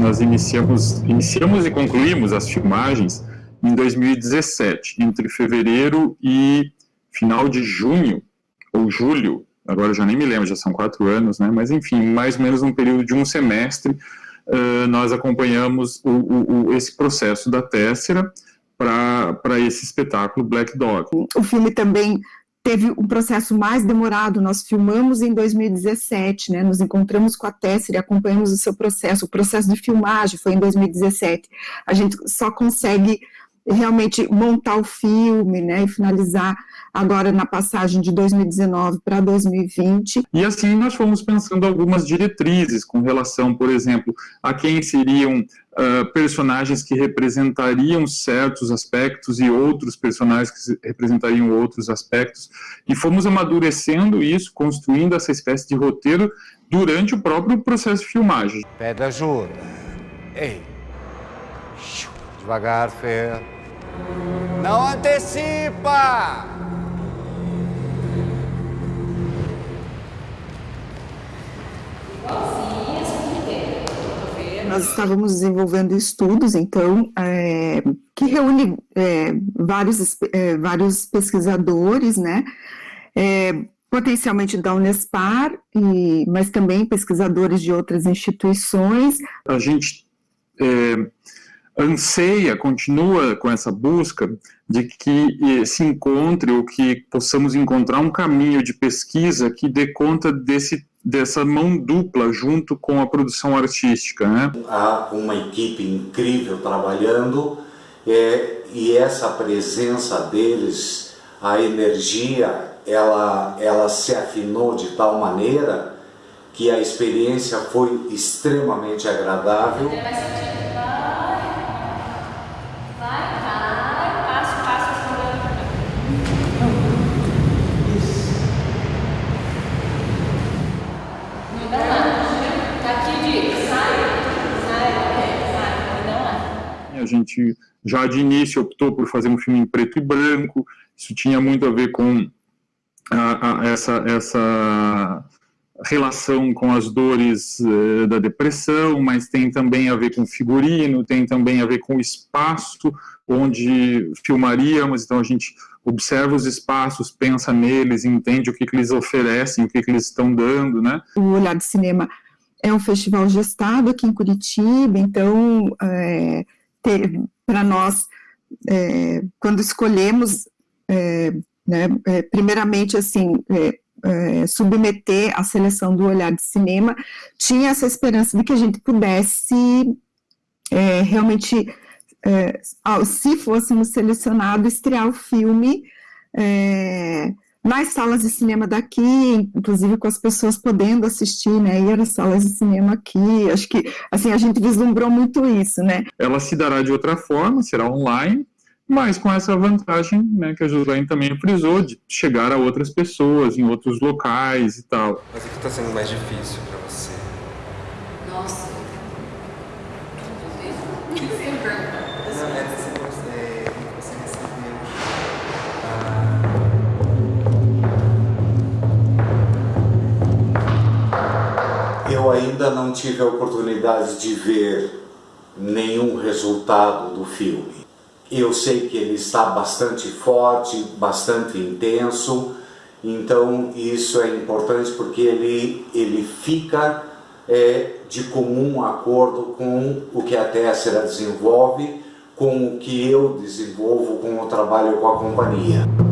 nós iniciamos, iniciamos e concluímos as filmagens em 2017, entre fevereiro e final de junho, ou julho, agora eu já nem me lembro, já são quatro anos, né? mas enfim, mais ou menos um período de um semestre, uh, nós acompanhamos o, o, o, esse processo da Tessera para esse espetáculo Black Dog. O filme também teve um processo mais demorado, nós filmamos em 2017, né, nos encontramos com a Tesser e acompanhamos o seu processo, o processo de filmagem foi em 2017, a gente só consegue realmente montar o filme, né, e finalizar agora na passagem de 2019 para 2020. E assim nós fomos pensando algumas diretrizes com relação, por exemplo, a quem seriam uh, personagens que representariam certos aspectos e outros personagens que representariam outros aspectos, e fomos amadurecendo isso, construindo essa espécie de roteiro durante o próprio processo de filmagem. Pede ajuda. Ei, devagar, Fê. Não antecipa! Nós estávamos desenvolvendo estudos, então, é, que reúne é, vários, é, vários pesquisadores, né, é, potencialmente da Unespar, e, mas também pesquisadores de outras instituições. A gente é, anseia, continua com essa busca de que se encontre ou que possamos encontrar um caminho de pesquisa que dê conta desse dessa mão dupla junto com a produção artística. Né? Há uma equipe incrível trabalhando é, e essa presença deles, a energia, ela, ela se afinou de tal maneira que a experiência foi extremamente agradável. A gente já de início optou por fazer um filme em preto e branco, isso tinha muito a ver com a, a, essa, essa relação com as dores uh, da depressão, mas tem também a ver com figurino, tem também a ver com o espaço onde filmaríamos, então a gente observa os espaços, pensa neles, entende o que, que eles oferecem, o que, que eles estão dando, né? O Olhar de Cinema é um festival gestado aqui em Curitiba, então é, para nós, é, quando escolhemos, é, né, primeiramente, assim, é, é, submeter a seleção do Olhar de Cinema, tinha essa esperança de que a gente pudesse é, realmente, se fôssemos selecionados, estrear o filme nas salas de cinema daqui, inclusive com as pessoas podendo assistir, né, ir às salas de cinema aqui, acho que, assim, a gente vislumbrou muito isso, né. Ela se dará de outra forma, será online, mas com essa vantagem, né, que a Josiane também frisou, de chegar a outras pessoas, em outros locais e tal. Mas o que está sendo mais difícil para você? Nossa. eu ainda não tive a oportunidade de ver nenhum resultado do filme. Eu sei que ele está bastante forte, bastante intenso, então isso é importante porque ele, ele fica é, de comum acordo com o que a Tessera desenvolve, com o que eu desenvolvo com o trabalho com a companhia.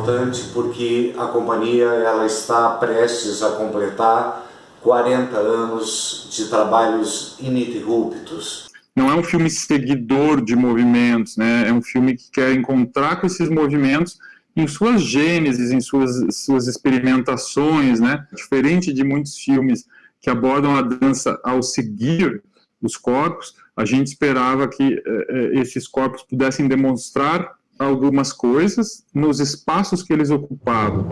Importante porque a companhia ela está prestes a completar 40 anos de trabalhos ininterruptos. Não é um filme seguidor de movimentos, né? é um filme que quer encontrar com esses movimentos em suas gênesis, em suas, suas experimentações, né? diferente de muitos filmes que abordam a dança ao seguir os corpos, a gente esperava que eh, esses corpos pudessem demonstrar algumas coisas nos espaços que eles ocupavam.